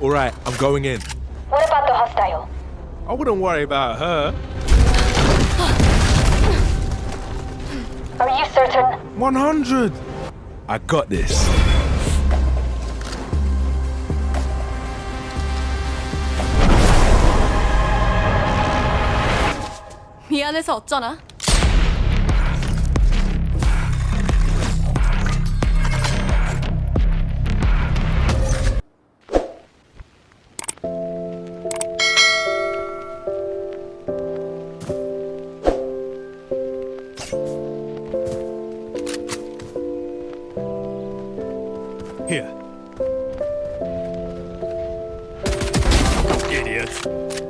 All right, I'm going in. What about the hostile? I wouldn't worry about her. Are you certain? 100. I got this. 미안해서 어쩌나? Here. Idiot.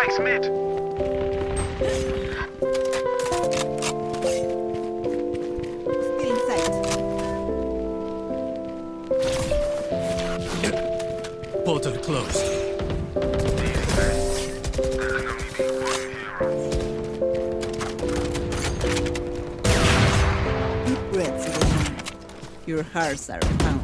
Spike's mid. Still in sight. Portal closed. Deep breaths, Your hearts are pounding.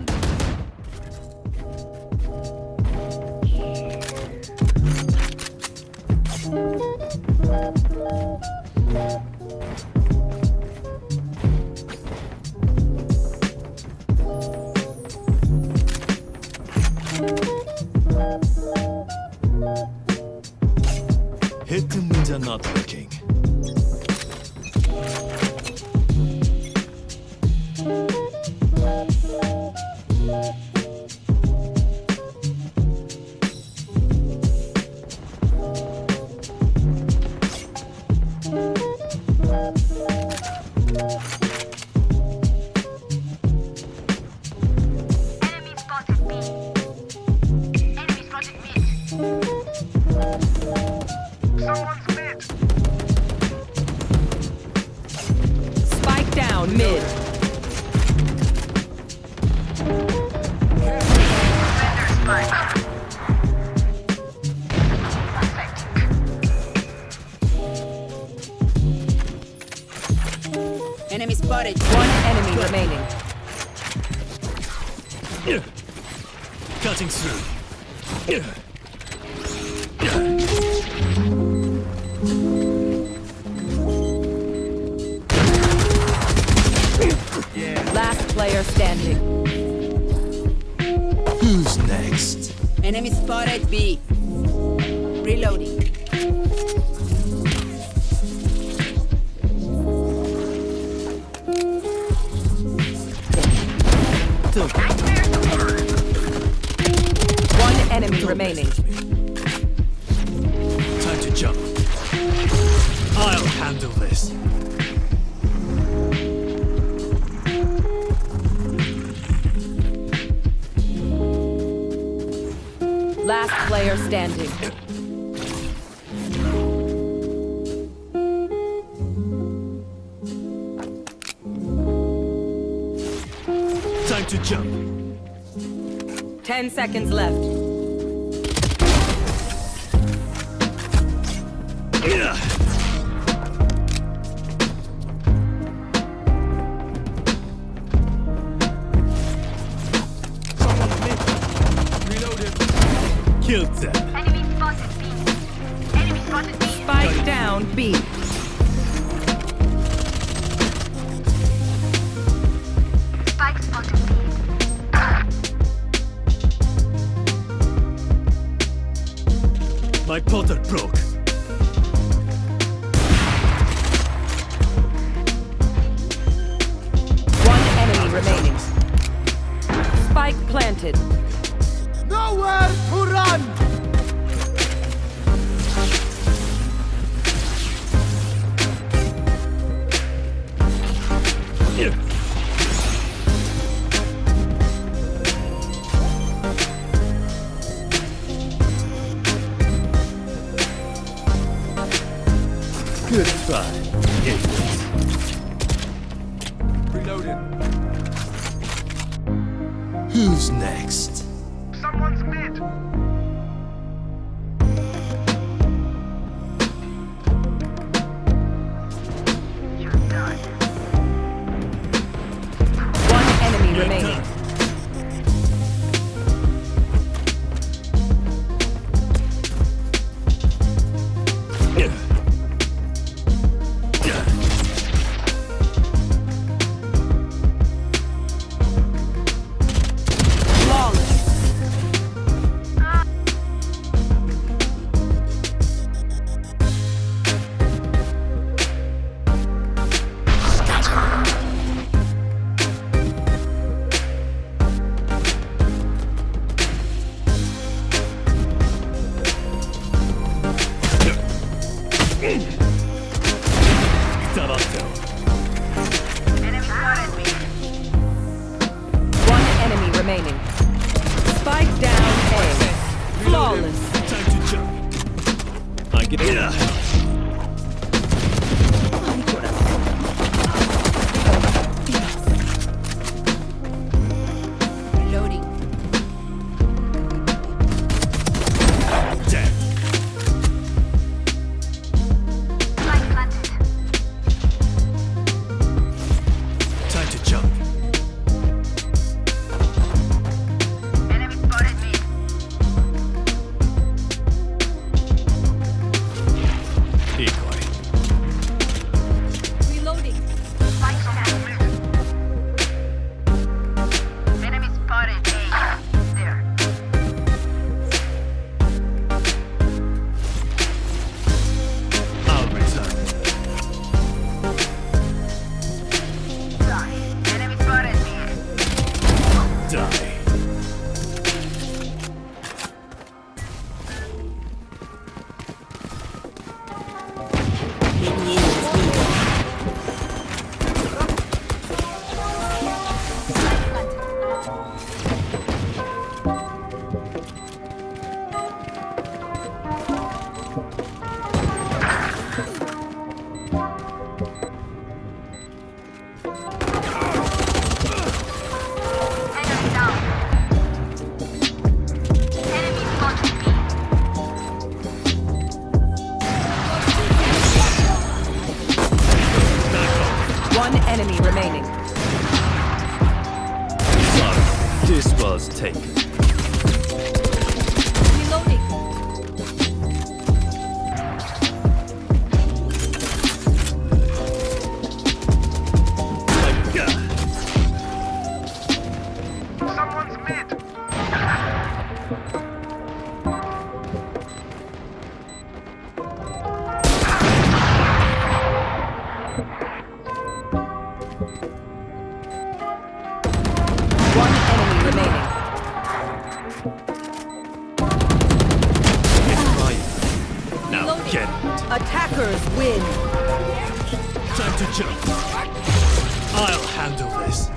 Spike down mid. Enemy spotted. One enemy remaining. Cutting through. Player standing. Who's next? Enemy spotted B. Reloading. One enemy remaining. Time to jump. I'll handle this. Last player standing. Time to jump. Ten seconds left. Yeah. Brooke. One enemy remaining. Spike planted. No way! Good try. Reloading. Who's next? Gedanken. One enemy remaining. This Disperse taken. Attackers win. Time to jump. I'll handle this.